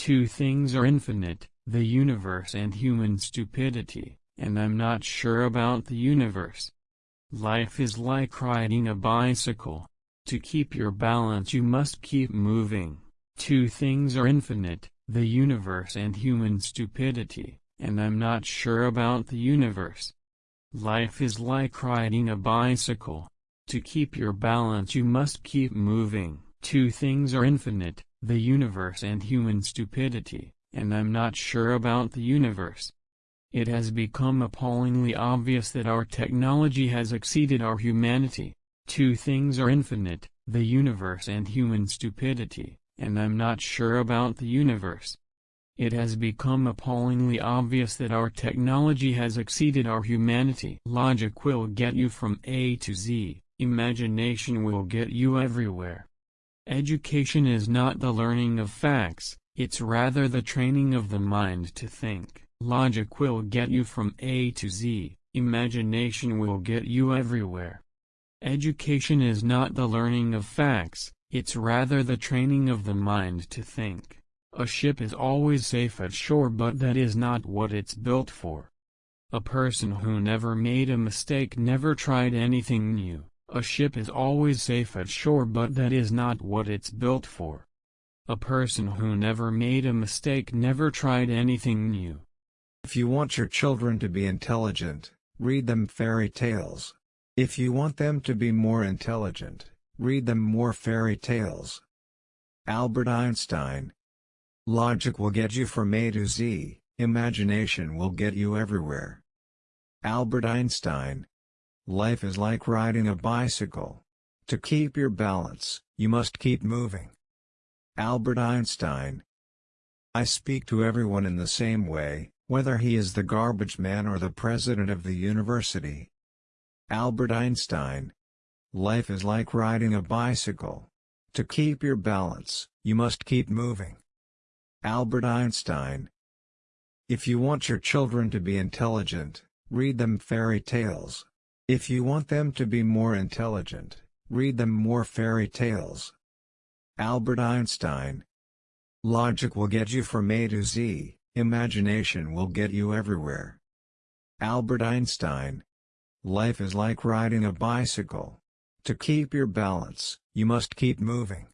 Two things are infinite, the universe and human stupidity, and I'm not sure about the universe. Life is like riding a bicycle. To keep your balance you must keep moving. Two things are infinite, the universe and human stupidity, and I'm not sure about the universe. Life is like riding a bicycle. To keep your balance you must keep moving. Two things are infinite, the universe and human stupidity, and I'm not sure about the universe. It has become appallingly obvious that our technology has exceeded our humanity. Two things are infinite, the universe and human stupidity, and I'm not sure about the universe. It has become appallingly obvious that our technology has exceeded our humanity. Logic will get you from A to Z, imagination will get you everywhere. Education is not the learning of facts, it's rather the training of the mind to think. Logic will get you from A to Z, imagination will get you everywhere. Education is not the learning of facts, it's rather the training of the mind to think. A ship is always safe at shore but that is not what it's built for. A person who never made a mistake never tried anything new. A ship is always safe at shore but that is not what it's built for. A person who never made a mistake never tried anything new. If you want your children to be intelligent, read them fairy tales. If you want them to be more intelligent, read them more fairy tales. Albert Einstein Logic will get you from A to Z, imagination will get you everywhere. Albert Einstein Life is like riding a bicycle. To keep your balance, you must keep moving. Albert Einstein I speak to everyone in the same way, whether he is the garbage man or the president of the university. Albert Einstein Life is like riding a bicycle. To keep your balance, you must keep moving. Albert Einstein If you want your children to be intelligent, read them fairy tales. If you want them to be more intelligent, read them more fairy tales. Albert Einstein Logic will get you from A to Z, imagination will get you everywhere. Albert Einstein Life is like riding a bicycle. To keep your balance, you must keep moving.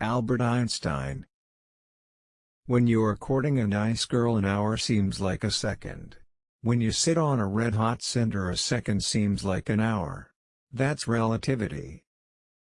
Albert Einstein when you are courting a nice girl an hour seems like a second. When you sit on a red-hot cinder a second seems like an hour. That's relativity.